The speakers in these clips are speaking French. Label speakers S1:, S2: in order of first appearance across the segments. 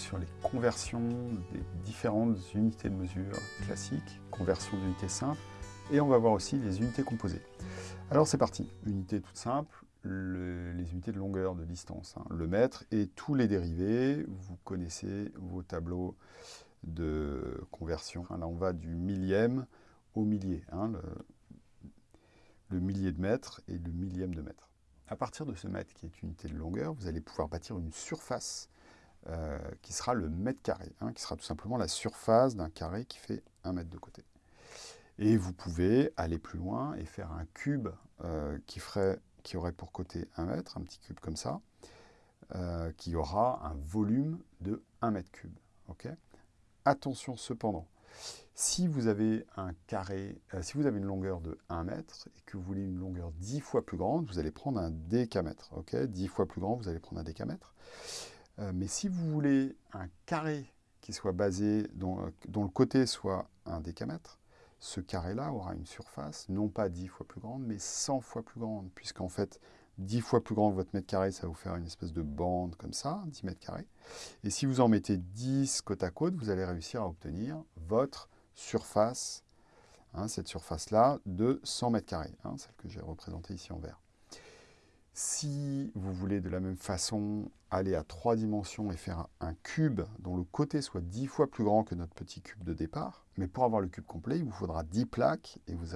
S1: sur les conversions des différentes unités de mesure classiques, conversion d'unités simples, et on va voir aussi les unités composées. Alors c'est parti, unité toute simple, les unités de longueur, de distance, hein. le mètre et tous les dérivés. Vous connaissez vos tableaux de conversion. Là, on va du millième au millier, hein, le, millier de mètre et le millième de mètre. À partir de ce mètre qui est unité de longueur, vous allez pouvoir bâtir une surface euh, qui sera le mètre carré, hein, qui sera tout simplement la surface d'un carré qui fait un mètre de côté. Et vous pouvez aller plus loin et faire un cube euh, qui ferait qui aurait pour côté 1 mètre, un petit cube comme ça, euh, qui aura un volume de 1 mètre cube. Attention cependant, si vous avez un carré, si vous avez une longueur de 1 mètre et que vous voulez une longueur 10 fois plus grande, vous allez prendre un décamètre. Ok? 10 fois plus grand, vous allez prendre un décamètre. Euh, mais si vous voulez un carré qui soit basé, dont, dont le côté soit un décamètre, ce carré-là aura une surface, non pas 10 fois plus grande, mais 100 fois plus grande, puisqu'en fait, 10 fois plus grand que votre mètre carré, ça va vous faire une espèce de bande comme ça, 10 mètres carrés. Et si vous en mettez 10 côte à côte, vous allez réussir à obtenir votre surface, hein, cette surface-là, de 100 mètres carrés, hein, celle que j'ai représentée ici en vert. Si vous voulez de la même façon aller à trois dimensions et faire un cube dont le côté soit 10 fois plus grand que notre petit cube de départ, mais pour avoir le cube complet, il vous faudra 10 plaques et vous,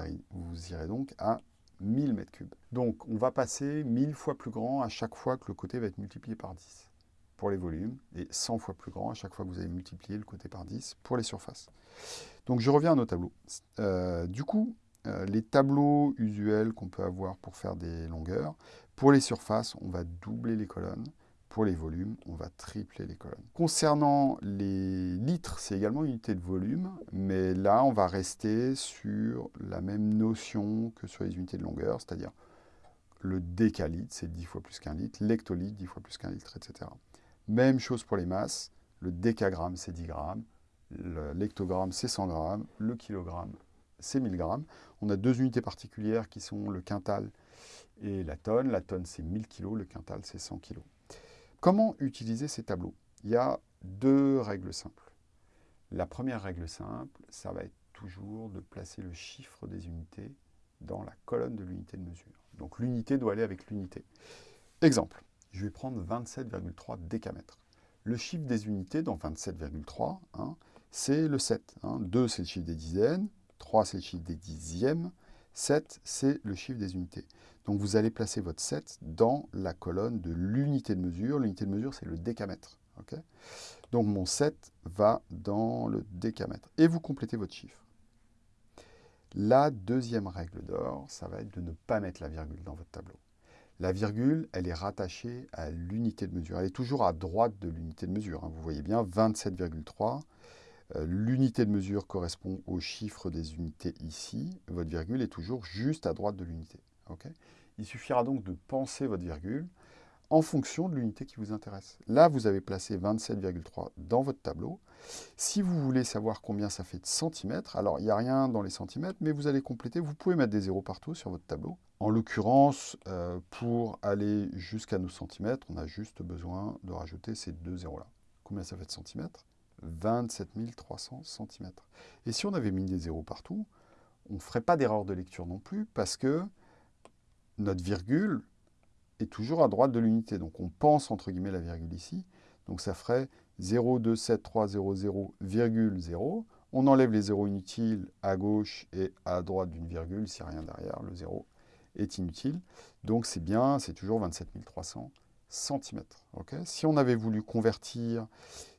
S1: irez donc à 1000 mètres cubes. Donc on va passer 1000 fois plus grand à chaque fois que le côté va être multiplié par 10 pour les volumes et 100 fois plus grand à chaque fois que vous avez multiplié le côté par 10 pour les surfaces. Donc je reviens à nos tableaux. Euh, du coup, euh, les tableaux usuels qu'on peut avoir pour faire des longueurs, pour les surfaces, on va doubler les colonnes. Pour les volumes, on va tripler les colonnes. Concernant les litres, c'est également une unité de volume, mais là, on va rester sur la même notion que sur les unités de longueur, c'est-à-dire le décalitre, c'est 10 fois plus qu'un litre, l'hectolitre, 10 fois plus qu'un litre, etc. Même chose pour les masses, le décagramme, c'est 10 grammes, l'hectogramme, c'est 100 grammes, le kilogramme, c'est 1000 grammes. On a deux unités particulières qui sont le quintal et la tonne. La tonne, c'est 1000 kg, le quintal, c'est 100 kg. Comment utiliser ces tableaux? Il y a deux règles simples. La première règle simple, ça va être toujours de placer le chiffre des unités dans la colonne de l'unité de mesure. Donc l'unité doit aller avec l'unité. Exemple, je vais prendre 27,3 décamètres. Le chiffre des unités dans 27,3, hein, c'est le 7. 2, c'est le chiffre des dizaines. 3, c'est le chiffre des dixièmes. 7, c'est le chiffre des unités. Donc vous allez placer votre 7 dans la colonne de l'unité de mesure. L'unité de mesure, c'est le décamètre. Donc mon 7 va dans le décamètre. Et vous complétez votre chiffre. La deuxième règle d'or, ça va être de ne pas mettre la virgule dans votre tableau. La virgule, elle est rattachée à l'unité de mesure. Elle est toujours à droite de l'unité de mesure. Hein. Vous voyez bien, 27,3 euh, l'unité de mesure correspond au chiffre des unités ici. Votre virgule est toujours juste à droite de l'unité. Il suffira donc de penser votre virgule en fonction de l'unité qui vous intéresse. Là, vous avez placé 27,3 dans votre tableau. Si vous voulez savoir combien ça fait de centimètres, alors il n'y a rien dans les centimètres, mais vous allez compléter, vous pouvez mettre des zéros partout sur votre tableau. En l'occurrence, euh, pour aller jusqu'à nos centimètres, on a juste besoin de rajouter ces deux zéros-là. Combien ça fait de centimètres? 27 300 cm. Et si on avait mis des zéros partout, on ne ferait pas d'erreur de lecture non plus, parce que notre virgule est toujours à droite de l'unité. Donc on pense entre guillemets la virgule ici. Donc ça ferait 0,27,300,0. On enlève les zéros inutiles à gauche et à droite d'une virgule, s'il n'y a rien derrière, le zéro est inutile. Donc c'est bien, c'est toujours 27 300 cm. si on avait voulu convertir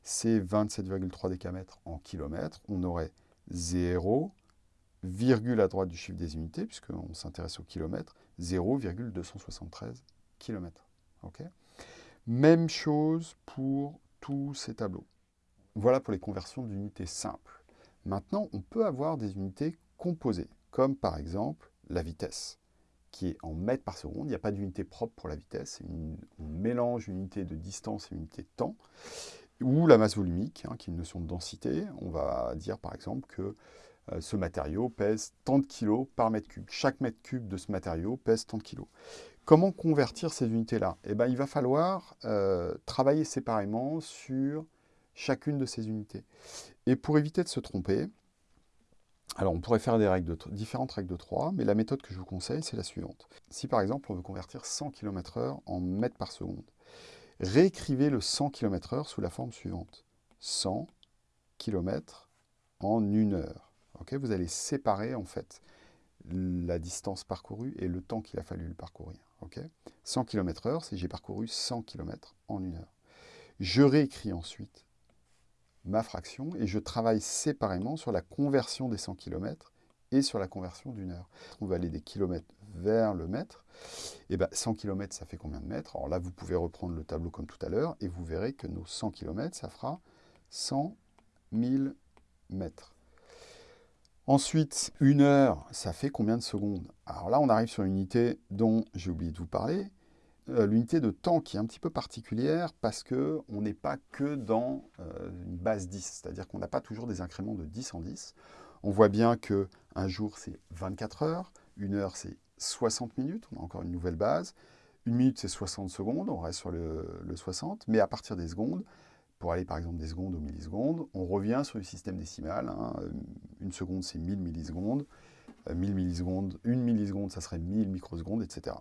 S1: ces 27,3 décamètres en kilomètres, on aurait 0, virgule à droite du chiffre des unités, puisqu'on s'intéresse au kilomètre, 0,273 km. Même chose pour tous ces tableaux. Voilà pour les conversions d'unités simples. Maintenant, on peut avoir des unités composées, comme par exemple la vitesse qui est en mètres par seconde. Il n'y a pas d'unité propre pour la vitesse. on mélange une unité de distance et une unité de temps. Ou la masse volumique, hein, qui est une notion de densité. On va dire par exemple que euh, ce matériau pèse tant de kilos par mètre cube. Chaque mètre cube de ce matériau pèse tant de kilos. Comment convertir ces unités-là? Eh ben, Il va falloir euh, travailler séparément sur chacune de ces unités. Et pour éviter de se tromper, alors on pourrait faire des différentes règles de 3, mais la méthode que je vous conseille, c'est la suivante. Si par exemple on veut convertir 100 km/h en mètres par seconde, réécrivez le 100 km/h sous la forme suivante. 100 km en une heure. vous allez séparer en fait la distance parcourue et le temps qu'il a fallu le parcourir. 100 km/h, c'est j'ai parcouru 100 km en une heure. Je réécris ensuite ma fraction et je travaille séparément sur la conversion des 100 km et sur la conversion d'une heure. On va aller des kilomètres vers le mètre. Et bien 100 km, ça fait combien de mètres? Alors là, vous pouvez reprendre le tableau comme tout à l'heure et vous verrez que nos 100 km, ça fera 100 000 mètres. Ensuite, une heure, ça fait combien de secondes? Alors là, on arrive sur une unité dont j'ai oublié de vous parler, l'unité de temps qui est un petit peu particulière parce qu'on n'est pas que dans euh, une base 10, c'est-à-dire qu'on n'a pas toujours des incréments de 10 en 10. On voit bien qu'un jour, c'est 24 heures, une heure, c'est 60 minutes, on a encore une nouvelle base, une minute, c'est 60 secondes, on reste sur le, le 60, mais à partir des secondes, pour aller par exemple des secondes aux millisecondes, on revient sur le système décimal. Hein. Une seconde, c'est 1000 millisecondes. 1000 euh, millisecondes, une milliseconde, ça serait 1000 microsecondes, etc.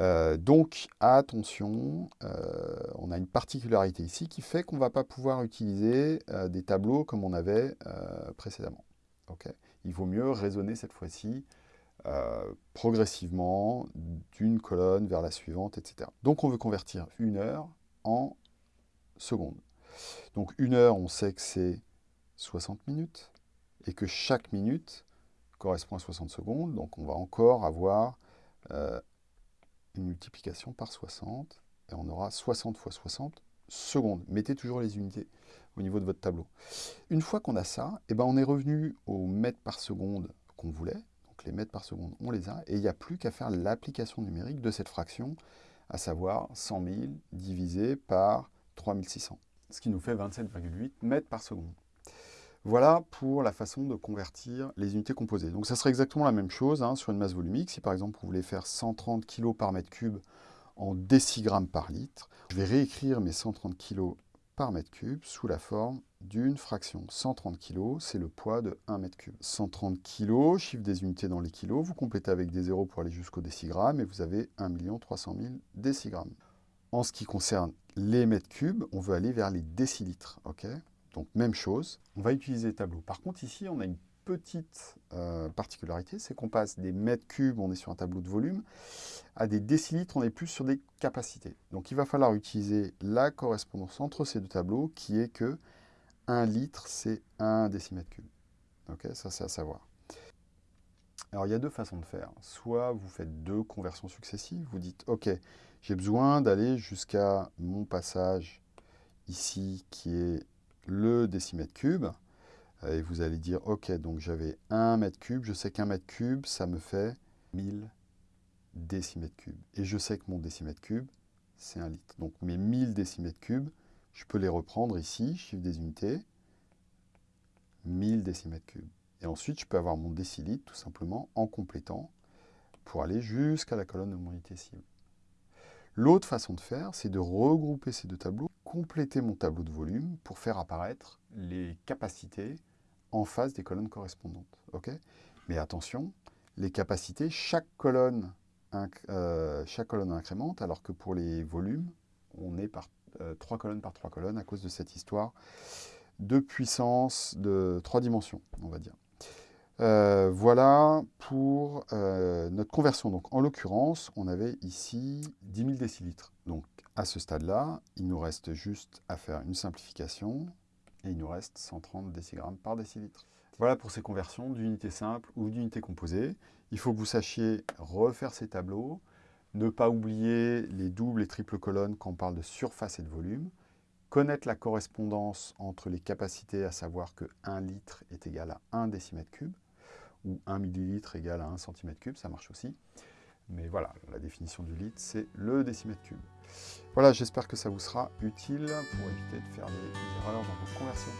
S1: Euh, donc, attention, euh, on a une particularité ici qui fait qu'on ne va pas pouvoir utiliser des tableaux comme on avait précédemment. Il vaut mieux raisonner cette fois-ci progressivement d'une colonne vers la suivante, etc. Donc, on veut convertir une heure en secondes. Donc une heure, on sait que c'est 60 minutes, et que chaque minute correspond à 60 secondes, donc on va encore avoir euh, multiplication par 60, et on aura 60 fois 60 secondes. Mettez toujours les unités au niveau de votre tableau. Une fois qu'on a ça, eh ben on est revenu au mètres par seconde qu'on voulait, donc les mètres par seconde, on les a, et il n'y a plus qu'à faire l'application numérique de cette fraction, à savoir 100 000 divisé par 3600, ce qui nous fait 27,8 mètres par seconde. Voilà pour la façon de convertir les unités composées. Donc ça serait exactement la même chose hein, sur une masse volumique. Si par exemple vous voulez faire 130 kg par mètre cube en décigrammes par litre, je vais réécrire mes 130 kg par mètre cube sous la forme d'une fraction. 130 kg, c'est le poids de 1 mètre cube. 130 kg, chiffre des unités dans les kilos, vous complétez avec des zéros pour aller jusqu'au décigramme et vous avez 1 300 000 décigrammes. En ce qui concerne les mètres cubes, on veut aller vers les décilitres. ok? Donc même chose, on va utiliser les tableaux. Par contre ici, on a une petite euh, particularité, c'est qu'on passe des mètres cubes, on est sur un tableau de volume, à des décilitres, on est plus sur des capacités. Donc il va falloir utiliser la correspondance entre ces deux tableaux, qui est que 1 litre, c'est 1 décimètre cube. Ok, ça c'est à savoir. Alors il y a deux façons de faire. Soit vous faites deux conversions successives, vous dites, ok, j'ai besoin d'aller jusqu'à mon passage ici qui est le décimètre cube. Et vous allez dire, ok, donc j'avais 1 mètre cube, je sais qu'un mètre cube, ça me fait 1000 décimètres cubes. Et je sais que mon décimètre cube, c'est un litre. Donc mes 1000 décimètres cubes, je peux les reprendre ici, chiffre des unités, 1000 décimètres cubes. Et ensuite, je peux avoir mon décilitre tout simplement en complétant pour aller jusqu'à la colonne de mon unité cible. L'autre façon de faire, c'est de regrouper ces deux tableaux, compléter mon tableau de volume pour faire apparaître les capacités en face des colonnes correspondantes. Mais attention, les capacités, chaque colonne, euh, chaque colonne incrémente, alors que pour les volumes, on est par euh, trois colonnes par trois colonnes à cause de cette histoire de puissance de trois dimensions, on va dire. Euh, voilà pour notre conversion. Donc, en l'occurrence, on avait ici 10 000 décilitres. Donc, à ce stade-là, il nous reste juste à faire une simplification et il nous reste 130 décigrammes par décilitre. Voilà pour ces conversions d'unités simples ou d'unités composées. Il faut que vous sachiez refaire ces tableaux, ne pas oublier les doubles et triples colonnes quand on parle de surface et de volume, connaître la correspondance entre les capacités, à savoir que 1 litre est égal à 1 décimètre cube, ou 1 millilitre égale à 1 cm3, ça marche aussi. Mais voilà, la définition du litre, c'est le décimètre cube. Voilà, j'espère que ça vous sera utile pour éviter de faire des erreurs dans vos conversions.